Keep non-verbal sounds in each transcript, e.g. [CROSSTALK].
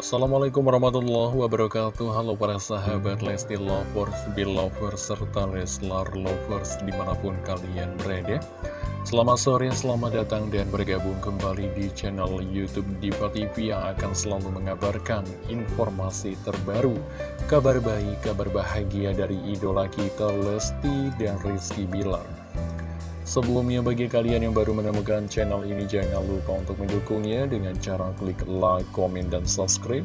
Assalamualaikum warahmatullahi wabarakatuh. Halo para sahabat Lesti Lovers, Belovers, serta Leslar Lovers di mana pun kalian berada. Selamat sore, selamat datang dan bergabung kembali di channel Youtube Diva TV yang akan selalu mengabarkan informasi terbaru Kabar baik, kabar bahagia dari idola kita Lesti dan Rizky Bilar Sebelumnya bagi kalian yang baru menemukan channel ini jangan lupa untuk mendukungnya dengan cara klik like, komen, dan subscribe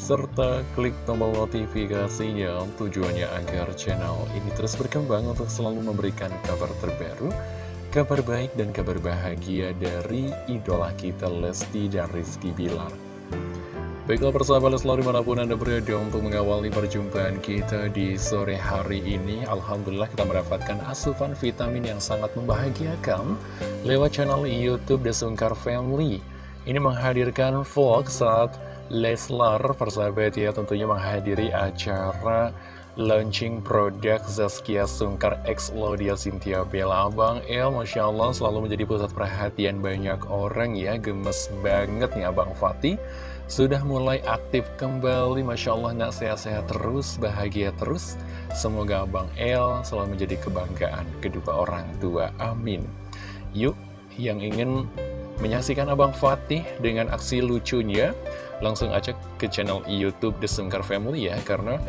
serta klik tombol notifikasinya tujuannya agar channel ini terus berkembang untuk selalu memberikan kabar terbaru kabar baik dan kabar bahagia dari idola kita Lesti dan Rizky Bilar Baiklah persahabat selalu di mana pun Anda berada untuk mengawali perjumpaan kita di sore hari ini Alhamdulillah kita mendapatkan asupan vitamin yang sangat membahagiakan Lewat channel Youtube The Sungkar Family. Ini menghadirkan vlog saat Leslar persahabat ya tentunya menghadiri acara launching produk Zaskia Sungkar X Laudia Cynthia Bella. Abang El Masya Allah selalu menjadi pusat perhatian banyak orang ya Gemes banget nih Abang Fatih sudah mulai aktif kembali Masya Allah nak sehat-sehat terus, bahagia terus. Semoga Abang El selalu menjadi kebanggaan kedua orang tua, amin. Yuk, yang ingin menyaksikan Abang Fatih dengan aksi lucunya Langsung aja ke channel Youtube The Sungkar Family ya Karena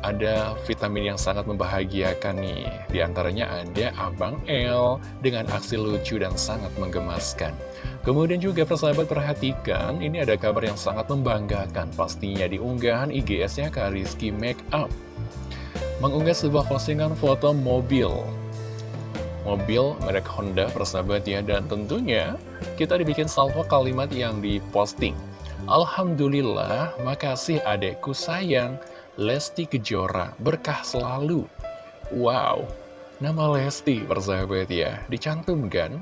ada vitamin yang sangat membahagiakan nih. Di antaranya ada Abang L dengan aksi lucu dan sangat menggemaskan. Kemudian juga persahabat perhatikan Ini ada kabar yang sangat membanggakan. Pastinya di unggahan IGS-nya Kak Rizky Makeup Mengunggah sebuah postingan foto mobil. Mobil merek Honda persahabat ya. Dan tentunya kita dibikin salvo kalimat yang diposting. Alhamdulillah, makasih adekku sayang Lesti Kejora, berkah selalu. Wow, nama Lesti persahabat ya, dicantumkan.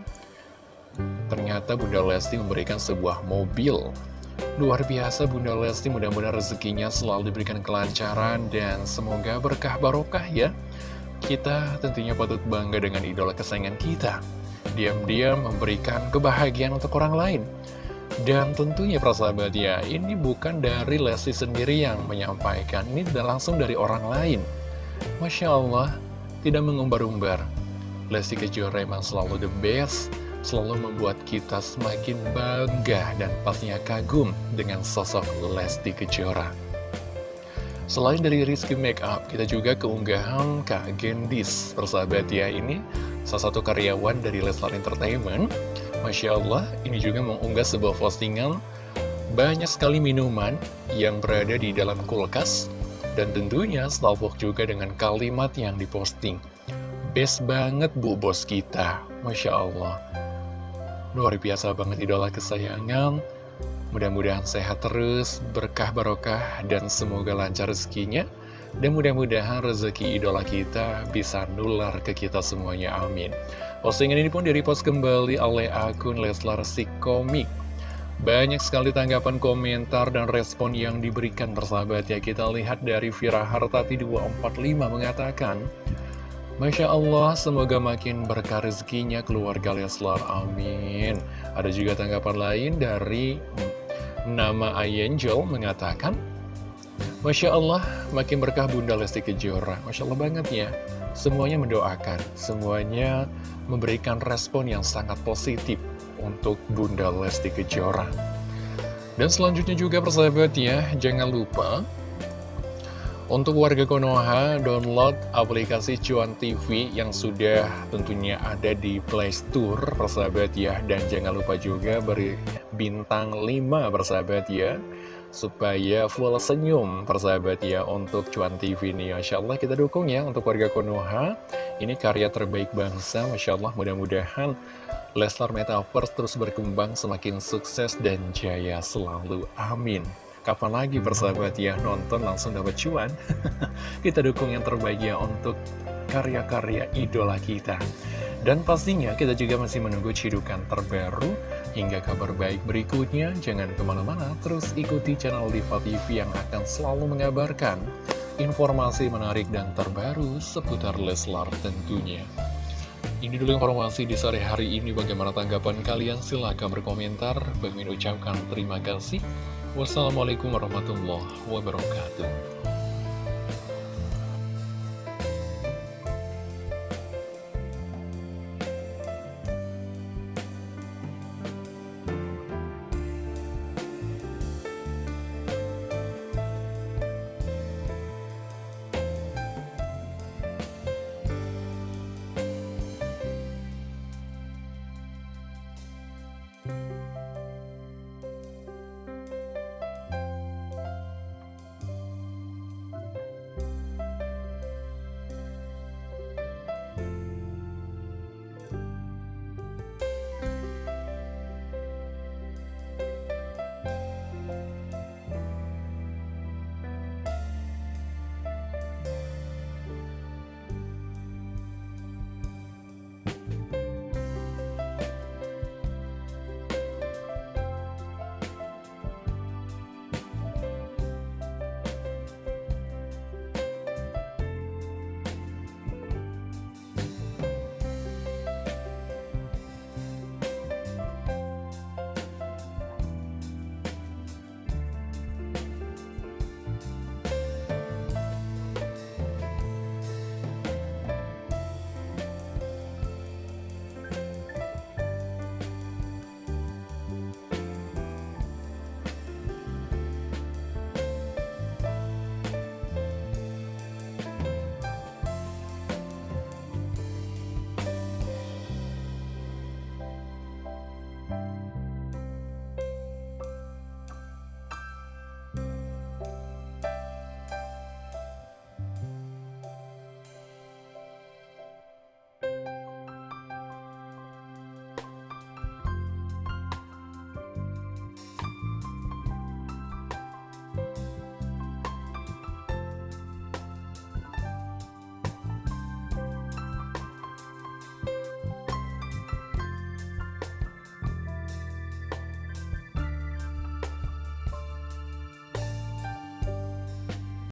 Ternyata Bunda Lesti memberikan sebuah mobil. Luar biasa Bunda Lesti, mudah-mudahan rezekinya selalu diberikan kelancaran dan semoga berkah barokah ya. Kita tentunya patut bangga dengan idola kesayangan kita. Diam-diam memberikan kebahagiaan untuk orang lain. Dan tentunya persahabat ya, ini bukan dari Lesti sendiri yang menyampaikan, ini langsung dari orang lain. Masya Allah, tidak mengumbar-umbar. Lesti Kejora memang selalu the best, selalu membuat kita semakin bangga dan pastinya kagum dengan sosok Lesti Kejora. Selain dari Rizky Makeup, kita juga keunggahan Kak Gendis. Persahabat ya, ini salah satu karyawan dari Leslar Entertainment Masya Allah, ini juga mengunggah sebuah postingan banyak sekali minuman yang berada di dalam kulkas dan tentunya salvok juga dengan kalimat yang diposting. Best banget bu bos kita, Masya Allah. Luar biasa banget idola kesayangan. Mudah-mudahan sehat terus, berkah barokah, dan semoga lancar rezekinya. Dan mudah-mudahan rezeki idola kita bisa nular ke kita semuanya, amin. Postingan ini pun direpost kembali oleh akun Leslar Komik. Banyak sekali tanggapan komentar dan respon yang diberikan persahabat ya Kita lihat dari Vira Hartati 245 mengatakan Masya Allah, semoga makin berkah rezekinya keluarga Leslar, amin Ada juga tanggapan lain dari nama Ayangel mengatakan Masya Allah, makin berkah Bunda Lesti Kejora Masya Allah banget ya Semuanya mendoakan, semuanya memberikan respon yang sangat positif untuk Bunda Lesti Kejora. Dan selanjutnya juga persahabat ya, jangan lupa untuk warga Konoha, download aplikasi Cuan TV yang sudah tentunya ada di Play Store, persahabat ya. Dan jangan lupa juga beri bintang 5, persahabat ya supaya full senyum persahabat ya untuk Cuan TV ini. Masya Allah kita dukung ya untuk warga Konoha. Ini karya terbaik bangsa Masya Allah mudah-mudahan Leslar Metaverse terus berkembang semakin sukses dan jaya selalu. Amin. Kapan lagi persahabat ya nonton langsung dapat cuan? [LAUGHS] Kita dukung yang terbaik ya untuk karya-karya idola kita. Dan pastinya kita juga masih menunggu cidukan terbaru hingga kabar baik berikutnya. Jangan ke mana-mana, terus ikuti channel Diva TV yang akan selalu mengabarkan informasi menarik dan terbaru seputar Leslar tentunya. Ini dulu informasi di sore hari ini. Bagaimana tanggapan kalian? Silahkan berkomentar. Bagi ucapkan terima kasih. Wassalamualaikum warahmatullahi wabarakatuh.